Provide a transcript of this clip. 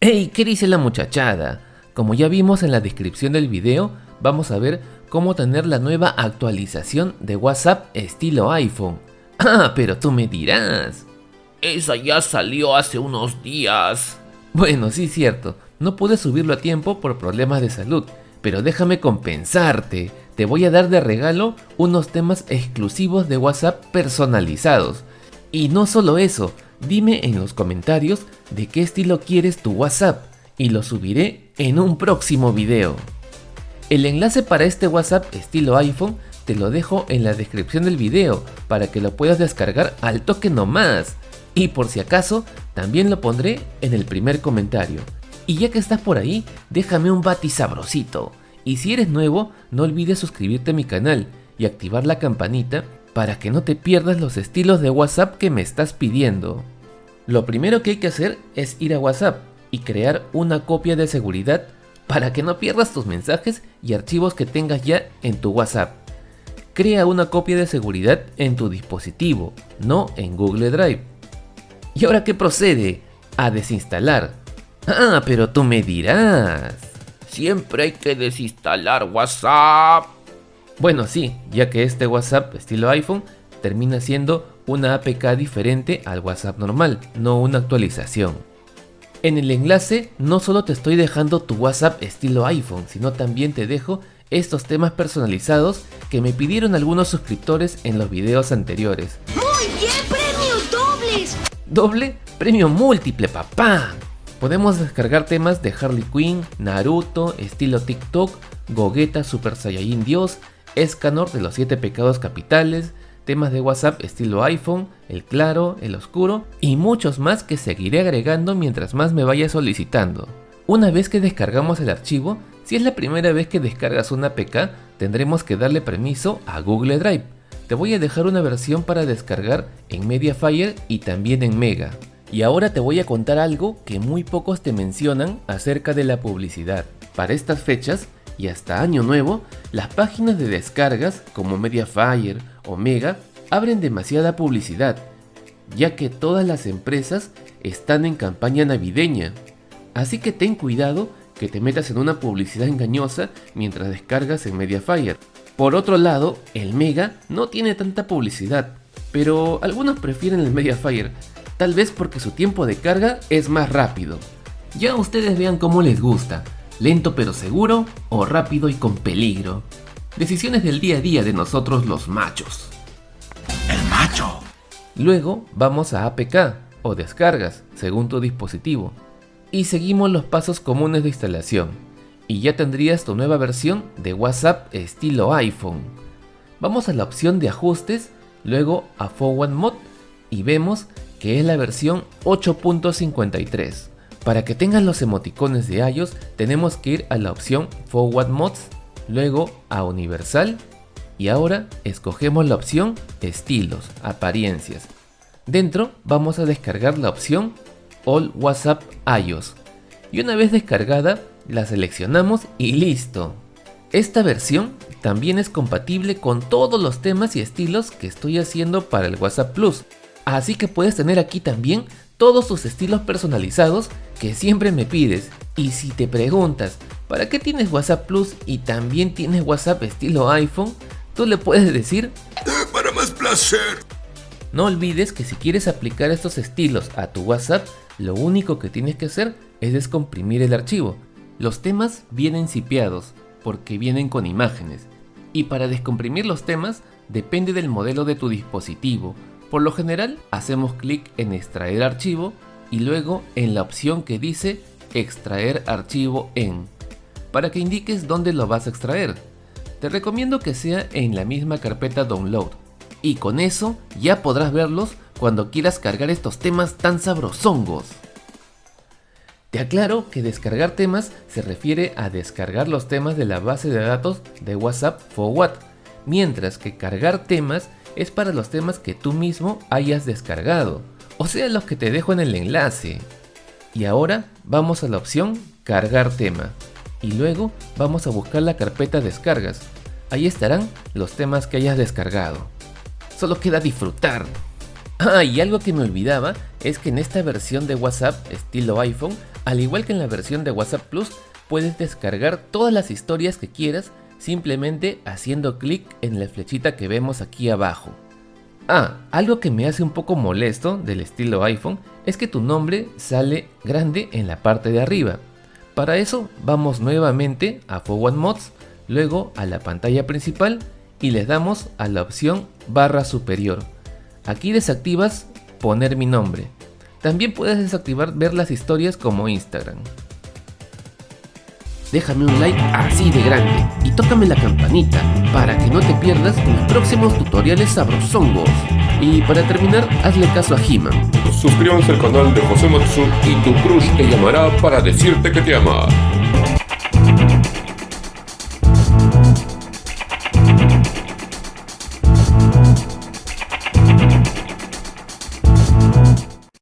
¡Hey! ¿Qué dice la muchachada? Como ya vimos en la descripción del video, vamos a ver cómo tener la nueva actualización de WhatsApp estilo iPhone. Ah, pero tú me dirás. Esa ya salió hace unos días. Bueno, sí cierto, no pude subirlo a tiempo por problemas de salud, pero déjame compensarte. Te voy a dar de regalo unos temas exclusivos de WhatsApp personalizados. Y no solo eso, dime en los comentarios de qué estilo quieres tu WhatsApp y lo subiré en un próximo video. El enlace para este WhatsApp estilo iPhone te lo dejo en la descripción del video para que lo puedas descargar al toque nomás. Y por si acaso, también lo pondré en el primer comentario. Y ya que estás por ahí, déjame un bati sabrosito. Y si eres nuevo, no olvides suscribirte a mi canal y activar la campanita para que no te pierdas los estilos de WhatsApp que me estás pidiendo. Lo primero que hay que hacer es ir a WhatsApp y crear una copia de seguridad para que no pierdas tus mensajes y archivos que tengas ya en tu WhatsApp. Crea una copia de seguridad en tu dispositivo, no en Google Drive. ¿Y ahora qué procede? A desinstalar. Ah, pero tú me dirás. Siempre hay que desinstalar WhatsApp. Bueno, sí, ya que este WhatsApp estilo iPhone termina siendo una APK diferente al WhatsApp normal, no una actualización. En el enlace no solo te estoy dejando tu WhatsApp estilo iPhone, sino también te dejo estos temas personalizados que me pidieron algunos suscriptores en los videos anteriores. ¡Muy bien! ¡Premios dobles! ¿Doble? ¡Premio múltiple, papá! Podemos descargar temas de Harley Quinn, Naruto, estilo TikTok, Gogeta Super Saiyajin Dios, Escanor de los 7 pecados capitales, temas de WhatsApp estilo iPhone, el claro, el oscuro y muchos más que seguiré agregando mientras más me vaya solicitando. Una vez que descargamos el archivo, si es la primera vez que descargas una APK, tendremos que darle permiso a Google Drive. Te voy a dejar una versión para descargar en Mediafire y también en Mega. Y ahora te voy a contar algo que muy pocos te mencionan acerca de la publicidad. Para estas fechas, y hasta año nuevo, las páginas de descargas como Mediafire o Mega abren demasiada publicidad, ya que todas las empresas están en campaña navideña. Así que ten cuidado que te metas en una publicidad engañosa mientras descargas en Mediafire. Por otro lado, el Mega no tiene tanta publicidad, pero algunos prefieren el Mediafire, tal vez porque su tiempo de carga es más rápido. Ya ustedes vean cómo les gusta, lento pero seguro o rápido y con peligro. Decisiones del día a día de nosotros los machos. El macho. Luego vamos a APK o descargas según tu dispositivo y seguimos los pasos comunes de instalación y ya tendrías tu nueva versión de WhatsApp estilo iPhone. Vamos a la opción de ajustes, luego a Forward Mode y vemos que es la versión 8.53. Para que tengan los emoticones de iOS tenemos que ir a la opción Forward Modes, luego a Universal y ahora escogemos la opción Estilos, Apariencias. Dentro vamos a descargar la opción All WhatsApp iOS y una vez descargada la seleccionamos y listo. Esta versión también es compatible con todos los temas y estilos que estoy haciendo para el WhatsApp Plus, así que puedes tener aquí también todos tus estilos personalizados que siempre me pides. Y si te preguntas, ¿para qué tienes WhatsApp Plus y también tienes WhatsApp estilo iPhone? Tú le puedes decir Para más placer. No olvides que si quieres aplicar estos estilos a tu WhatsApp, lo único que tienes que hacer es descomprimir el archivo. Los temas vienen cipiados porque vienen con imágenes. Y para descomprimir los temas depende del modelo de tu dispositivo, por lo general, hacemos clic en extraer archivo y luego en la opción que dice extraer archivo en, para que indiques dónde lo vas a extraer. Te recomiendo que sea en la misma carpeta download y con eso ya podrás verlos cuando quieras cargar estos temas tan sabrosongos. Te aclaro que descargar temas se refiere a descargar los temas de la base de datos de WhatsApp Forward, mientras que cargar temas es para los temas que tú mismo hayas descargado, o sea los que te dejo en el enlace. Y ahora vamos a la opción cargar tema y luego vamos a buscar la carpeta descargas. Ahí estarán los temas que hayas descargado. Solo queda disfrutar. Ah, y algo que me olvidaba es que en esta versión de WhatsApp estilo iPhone Al igual que en la versión de WhatsApp Plus, puedes descargar todas las historias que quieras simplemente haciendo clic en la flechita que vemos aquí abajo. Ah, algo que me hace un poco molesto del estilo iPhone es que tu nombre sale grande en la parte de arriba. Para eso vamos nuevamente a Forward Mods, luego a la pantalla principal y le damos a la opción barra superior. Aquí desactivas poner mi nombre. También puedes desactivar ver las historias como Instagram déjame un like así de grande y tócame la campanita para que no te pierdas los próximos tutoriales sabrosongos. Y para terminar, hazle caso a He-Man. Suscríbanse al canal de José Matsu y tu crush te llamará para decirte que te ama.